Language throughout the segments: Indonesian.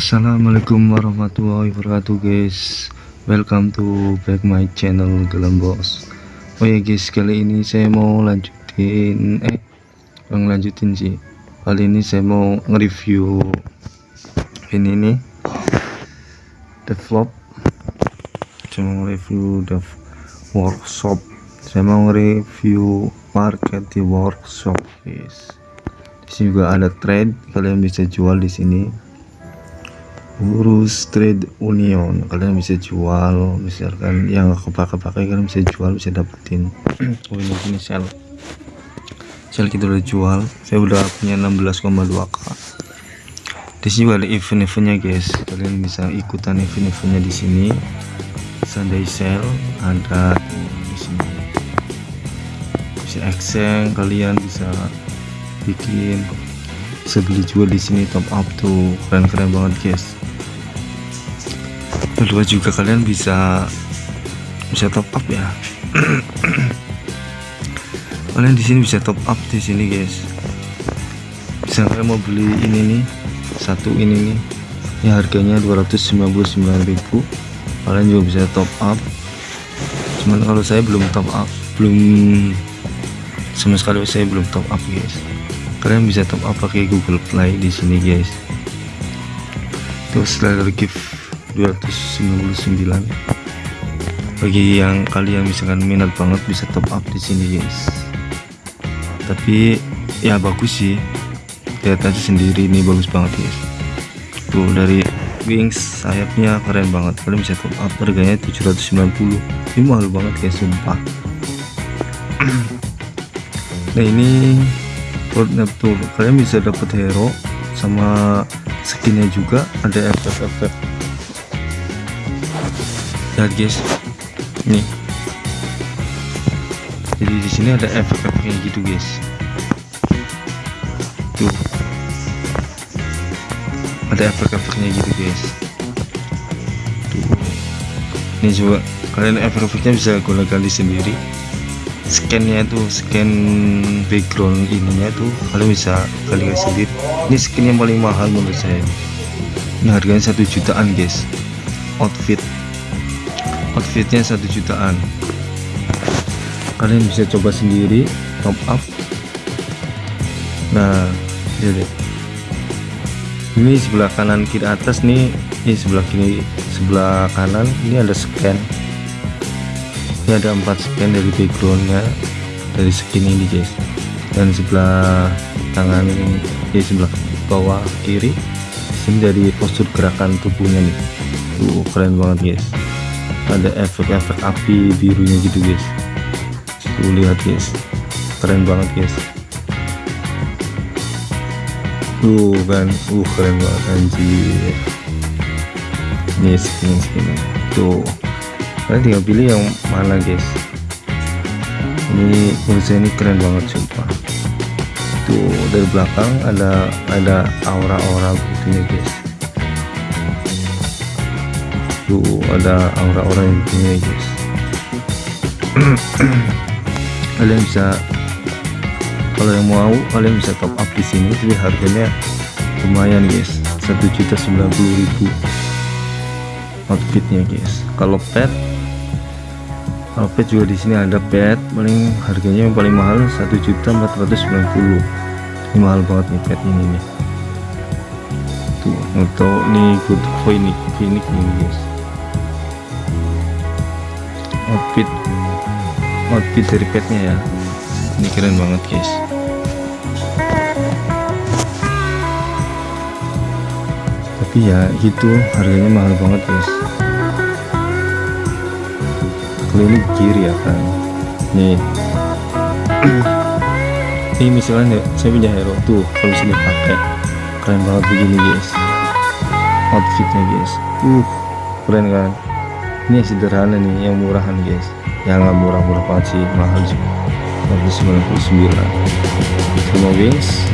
Assalamualaikum warahmatullahi wabarakatuh guys. Welcome to back my channel Gelam Bos Oh ya guys kali ini saya mau lanjutin Eh Bang lanjutin sih. Kali ini saya mau nge-review Ini nih Develop Saya mau review dev workshop. Saya mau review market di workshop guys. Di sini juga ada trade kalian bisa jual di sini urus trade union. Kalian bisa jual misalkan yang kepake-pakai kalian bisa jual bisa dapetin. Oh ini ini sel. Sel kita udah jual. Saya udah punya 16,2k di sini juga ada event-eventnya guys. Kalian bisa ikutan event-eventnya di sini. Sunday sale ada di sini. Bisa exchange kalian bisa bikin. Bisa jual di sini top up tuh. Keren-keren banget guys kedua juga kalian bisa bisa top up ya. Kalian di sini bisa top up di sini guys. Bisa kalian mau beli ini nih satu ini nih. Ini harganya 299.000 kalian juga bisa top up. Cuman kalau saya belum top up belum sama sekali saya belum top up guys. Kalian bisa top up pakai Google Play di sini guys. Terus setelah gift 299 bagi yang kalian misalkan minat banget bisa top up di sini guys. Tapi ya bagus sih. Lihat aja sendiri ini bagus banget guys. Tuh dari wings sayapnya keren banget. Kalian bisa top up harganya 790 ini mahal banget guys sumpah. Nah ini roadmap tool kalian bisa dapat hero sama skinnya juga. Ada efek-efek lihat guys nih. Jadi di sini ada efek-efeknya gitu guys. Tuh. Ada efek-efeknya gitu guys. Tuh. Ini coba. Kalian efek-efeknya bisa gue ganti sendiri. Scannya tuh scan background ininya tuh kalian bisa kalian sendiri. Ini skin yang paling mahal menurut saya. Ini harganya satu jutaan guys. Outfit outfitnya satu jutaan. Kalian bisa coba sendiri top up. Nah lihat ini sebelah kanan kiri atas nih ini sebelah kiri sebelah kanan ini ada scan. Ini ada empat scan dari backgroundnya dari skin ini guys. Dan sebelah tangan di sebelah bawah kiri. Ini dari postur gerakan tubuhnya nih. Tuh keren banget guys ada efek-efek api birunya gitu guys. Tuh lihat guys. Keren banget guys. Tuh kan. Uh keren banget anjir. Ini skin skin. Tuh. Kalian tinggal pilih yang mana guys. Ini saya ini keren banget sumpah. Tuh dari belakang ada ada aura-aura begini guys ada aura-aura yang begini guys kalian bisa kalau yang mau kalian bisa top up di sini jadi harganya lumayan guys. 1.090.000 outfitnya guys. Kalau pet kalau pet juga di sini ada pet. Paling harganya yang paling mahal 1.490 ini mahal banget nih pet ini nih. Tuh untuk nih good phoenix phoenix ini guys outfit. Outfit dari petnya ya. Ini keren banget guys. Tapi ya itu harganya mahal banget guys. Kalau ini kiri ya kan nih. Ini misalnya saya punya hero tuh kalau sini pakai. Keren banget begini guys. Outfitnya guys. Uh keren kan ini sederhana nih yang murahan guys. Yang nggak murah-murah banget sih mahal sih. 199 sama wings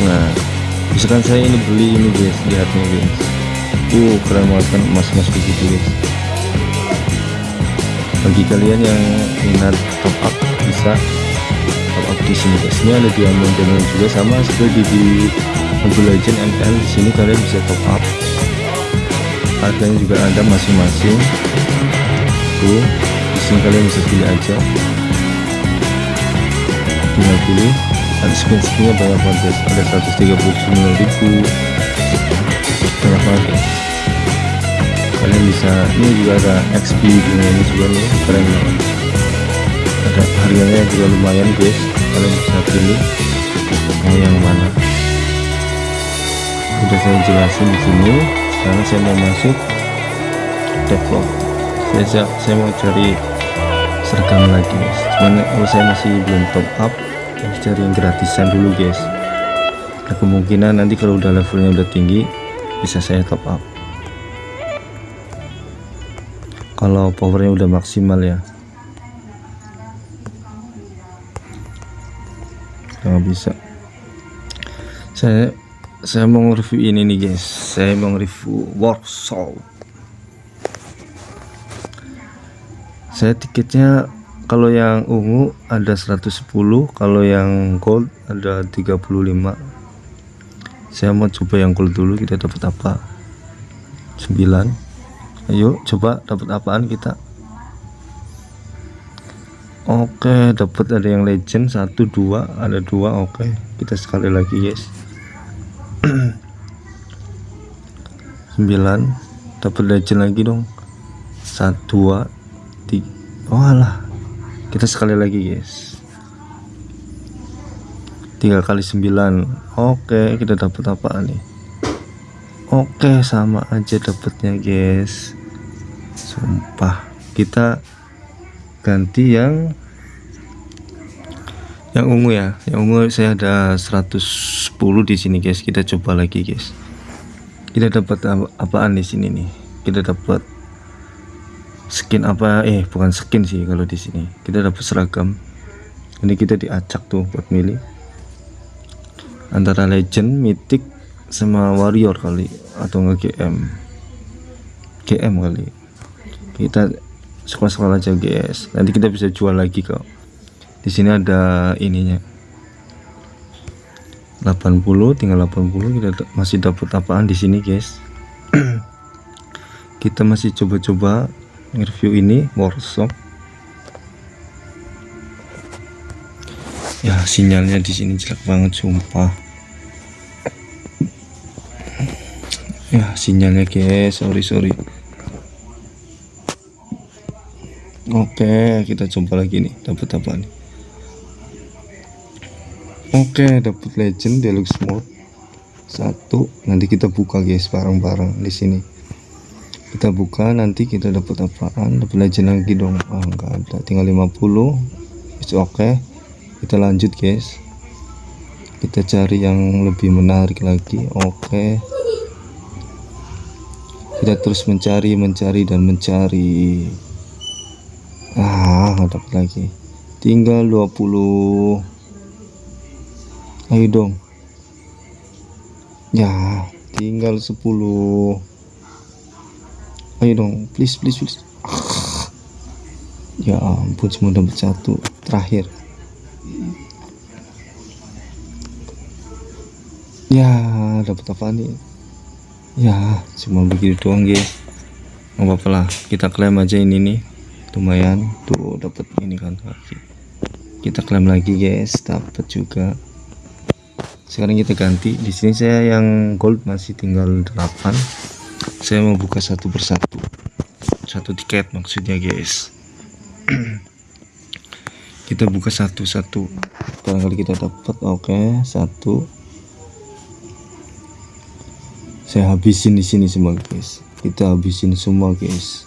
nah misalkan saya ini beli ini guys lihatnya guys. Uh keren banget kan emas-emas begitu guys. Bagi kalian yang minat top up bisa top up di sini guys. Ini ada diamond diamond juga sama seperti di Mobile Legend ML di sini kalian bisa top up harganya juga ada masing-masing. Tuh di sini kalian bisa pilih aja. Tinggal pilih. Ada skin skinnya banyak banget ada 139 ribu. Banyak banget. Kalian bisa ini juga ada XP ini juga nih keren banget. Ada harganya juga lumayan guys. Kalian bisa pilih mau yang mana. Udah saya jelasin di sini sekarang saya mau masuk develop saya saya mau cari seragam lagi guys. Cuman oh, saya masih belum top up saya cari yang gratisan dulu guys. Nah, kemungkinan nanti kalau udah levelnya udah tinggi bisa saya top up. Kalau powernya udah maksimal ya. Nggak bisa. Saya saya mau review ini nih guys. Saya mau review workshop saya tiketnya kalau yang ungu ada 110 kalau yang gold ada 35 saya mau coba yang gold dulu kita dapat apa? 9 ayo coba dapat apaan kita? Oke dapat ada yang legend satu dua ada dua oke. Kita sekali lagi guys 9 dapat legend lagi dong. 1 2 3 oh alah. Kita sekali lagi guys. 3 kali 9 oke kita dapat apa nih? Oke sama aja dapatnya guys. Sumpah. Kita ganti yang yang ungu ya yang ungu saya ada 110 di sini guys. Kita coba lagi guys. Kita dapat apaan di sini nih? Kita dapat skin apa? Eh bukan skin sih kalau di sini. Kita dapat seragam. Ini kita diacak tuh buat milih. Antara legend mythic sama warrior kali atau nge GM GM kali. Kita sekolah-sekolah aja guys. Nanti kita bisa jual lagi kok di sini ada ininya. 80 tinggal 80 kita masih dapat apaan di sini guys? Kita masih coba-coba review ini workshop. Ya sinyalnya di sini jelek banget sumpah. Ya sinyalnya guys sorry sorry. Oke kita coba lagi nih dapat apa nih Oke dapat legend deluxe mode. Satu nanti kita buka guys bareng-bareng di sini. Kita buka nanti kita dapat apaan? Dapat legend lagi dong. Ah enggak ada. Tinggal 50 itu oke okay. kita lanjut guys. Kita cari yang lebih menarik lagi. Oke. Okay. kita terus mencari mencari dan mencari. Ah dapat lagi. Tinggal 20 ayo dong. Ya tinggal 10 ayo dong please please please. Ya ampun cuma dapat satu. Terakhir. Ya dapat apa nih? Ya cuma begitu doang guys. Nggak apa-apa lah kita klaim aja ini nih. Lumayan. Tuh dapat ini kan kita klaim lagi guys. Dapat juga sekarang kita ganti. Di sini saya yang gold masih tinggal 8 saya mau buka satu persatu. Satu tiket maksudnya guys. Kita buka satu-satu. Barangkali kita dapat oke. Okay, satu. Saya habisin di sini semua guys. Kita habisin semua guys.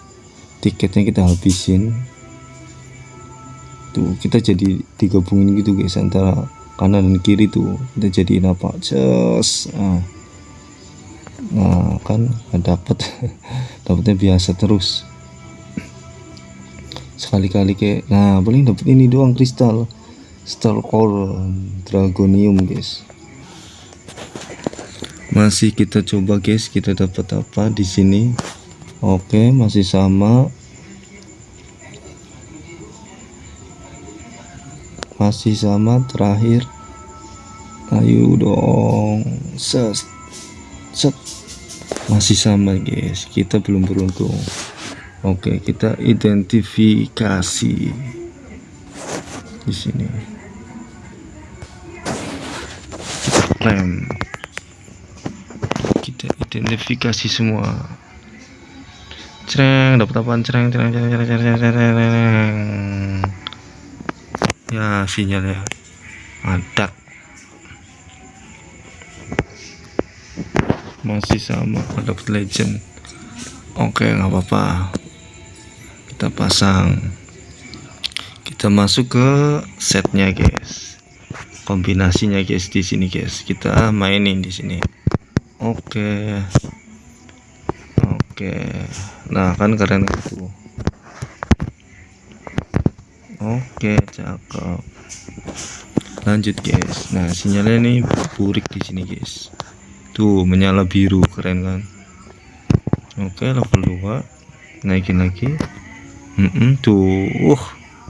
Tiketnya kita habisin. Tuh kita jadi digabungin gitu guys antara kanan dan kiri tuh kita jadiin apa? Just nah, nah kan dapat dapatnya biasa terus. Sekali-kali kayak nah paling dapat ini doang kristal. Star core dragonium guys. Masih kita coba guys. Kita dapat apa di sini? Oke masih sama masih sama terakhir. Ayo dong. Set set. Masih sama guys. Kita belum beruntung. Oke kita identifikasi. Di sini. Kita kita identifikasi semua. Cereng dapat apaan? Cereng cereng cereng cereng cereng cereng ya sinyalnya mantap masih sama dapat legend. Oke nggak apa-apa. Kita pasang. Kita masuk ke setnya guys. Kombinasinya guys di sini guys. Kita mainin di sini. Oke. Oke. Nah kan keren itu Oke, cakep. Lanjut, guys. Nah, sinyalnya nih burik di sini, guys. Tuh, menyala biru, keren kan? Oke, level 2. Naikin lagi. Mm -mm, tuh, uh,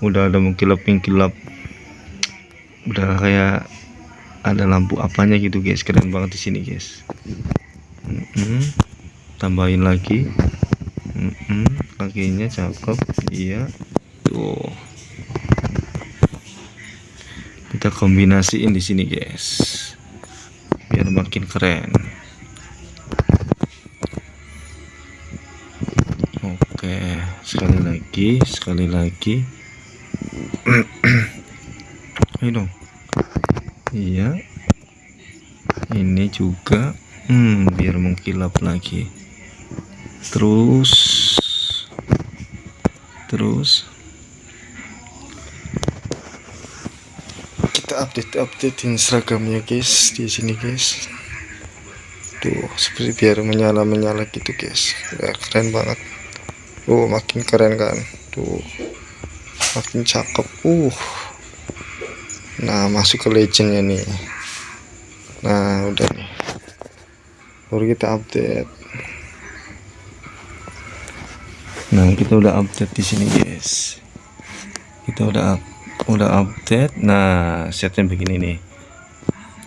udah ada mengkilap-mengkilap. Udah kayak ada lampu apanya gitu, guys. Keren banget di sini, guys. Mm -mm. Tambahin lagi. Mm -mm. Kakinya cakep. Iya. Tuh kita kombinasiin di sini guys. Biar makin keren. Oke sekali lagi sekali lagi. Ayo dong. Iya. Ini juga hmm, biar mengkilap lagi. Terus terus kita update updatein seragamnya guys. Di sini guys. Tuh seperti biar menyala menyala gitu guys. Ya, keren banget. Oh makin keren kan? Tuh makin cakep. Uh. Nah masuk ke legendnya nih. Nah udah nih. Baru kita update. Nah kita udah update di sini guys. Kita udah update udah update. Nah setnya begini nih.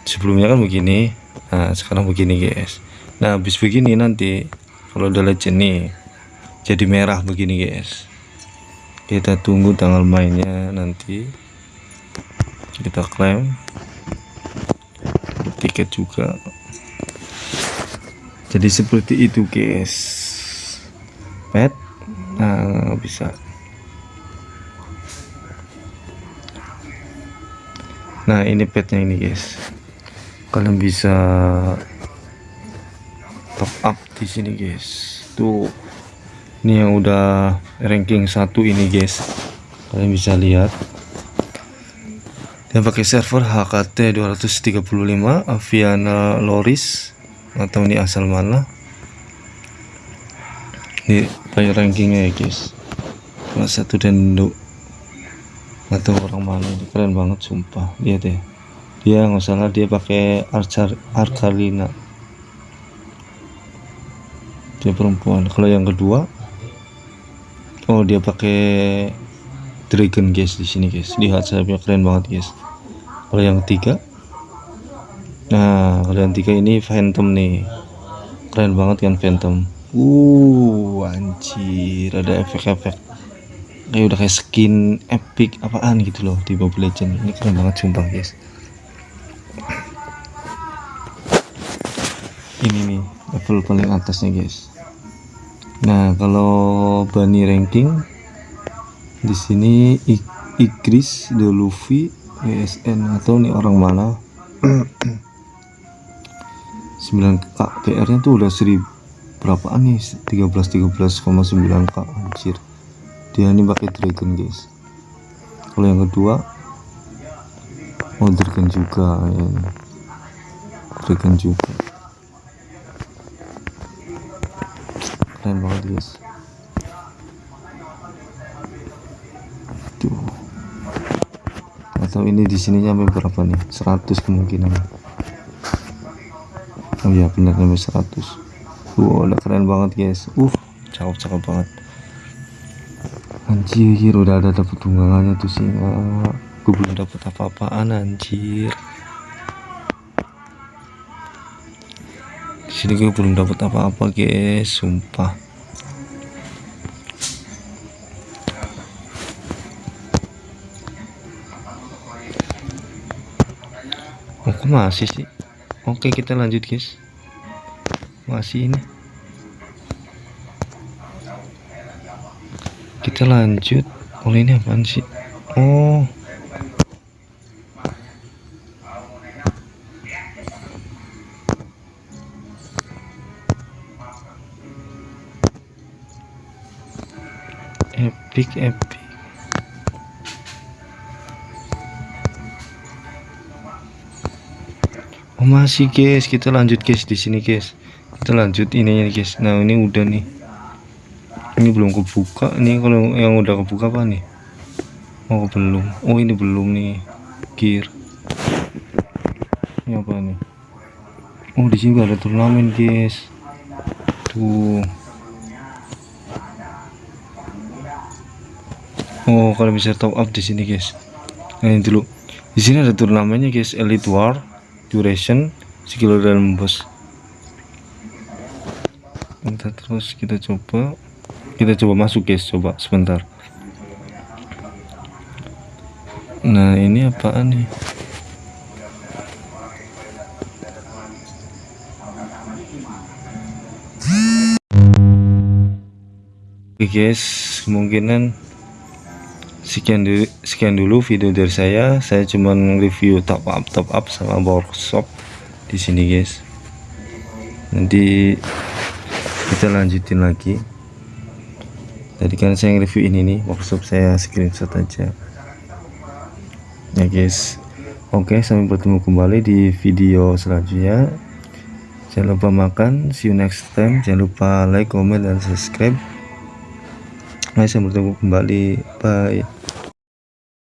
Sebelumnya kan begini. Nah sekarang begini guys. Nah habis begini nanti kalau udah legend nih jadi merah begini guys. Kita tunggu tanggal mainnya nanti. Kita klaim. Tiket juga. Jadi seperti itu guys. Pet? Nah bisa nah ini petnya ini guys. Kalian bisa top up di sini guys. Tuh ini yang udah ranking satu ini guys. Kalian bisa lihat. Yang pakai server HKT 235 Aviana Loris atau ini asal mana? Ini player rankingnya ya guys. Kelas satu dan atau orang mana keren banget sumpah. Lihat deh. Dia nggak salah dia pakai archer arkalina dia perempuan. Kalau yang kedua oh dia pakai dragon guys di sini guys. Lihat sayapnya keren banget guys. Kalau yang ketiga nah kalau yang tiga ini phantom nih. Keren banget kan phantom? Uh anjir ada efek-efek kayak udah kayak skin epic apaan gitu loh di Mobile Legend ini keren banget sumpah guys. Ini nih level paling atasnya guys. Nah kalau bunny ranking di sini Igris The Luffy ESN atau nih orang mana? 9k PR nya tuh udah 1000 berapaan nih? 13 13,9k anjir dia ini pakai dragon guys. Kalau yang kedua oh dragon juga ya. Dragon juga. Keren banget guys. Tuh. Atau ini di sini sampai berapa nih? 100 kemungkinan. Oh iya benar sampai 100 wow udah keren banget guys. Uh cakep cakep banget anjir udah ada dapet tunggangannya tuh singa gue belum dapet apa-apaan anjir. Sini gue belum dapat apa-apa guys sumpah. Oh kok masih sih? Oke kita lanjut guys. Masih ini kita lanjut. Oh ini apaan sih? Oh. Epic epic. Oh masih guys. Kita lanjut guys di sini guys. Kita lanjut ininya guys. Nah ini udah nih ini belum kebuka ini kalau yang udah kebuka apa nih oh belum oh ini belum nih gear ini apa nih oh di sini ada turnamen guys tuh Oh, kalau bisa top up di sini, guys. Nah, ini dulu. Di sini ada turnamennya, guys. Elite War, duration, skill dalam bos. Kita terus kita coba. Kita coba masuk, guys. Coba sebentar. Nah, ini apaan nih? Oke, guys. Kemungkinan sekian dulu sekian dulu video dari saya saya cuma review top up top up sama workshop di sini guys nanti kita lanjutin lagi tadi kan saya review ini nih workshop saya screenshot aja. Ya guys. Oke sampai bertemu kembali di video selanjutnya. Jangan lupa makan. See you next time. Jangan lupa like comment dan subscribe. Nah, saya bertemu kembali. Bye.